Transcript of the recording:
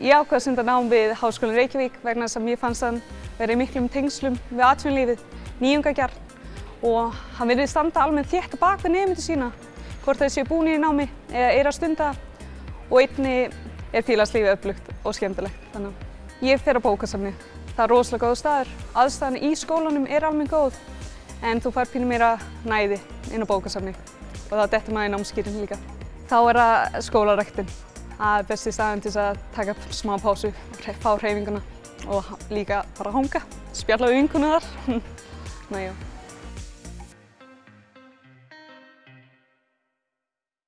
Ég ákvað að senda nám við Háskólinn Reykjavík vegna þess að mér fannst hann vera í miklum tengslum við atvinnulífið, nýjungagerð og hann verið standa almennt þétt bak við nefndu sína, hvort þeir séu búin í námi eða er að stunda og einni er félagslífið öflugt og skemmtilegt. Þannig að ég fer á bókasafni. Það er rosalega góð staður. Aðstæðan í skólanum er almennt góð en þú fær pínum meira næði inn á bókasafni og það dettur maður í námskýrin líka. Þá er það skólaræktin. Það er besti staðin til að taka smá pásu, fá hreyfinguna og líka bara hanga, spjalla við vinkunum þar. Ná, já.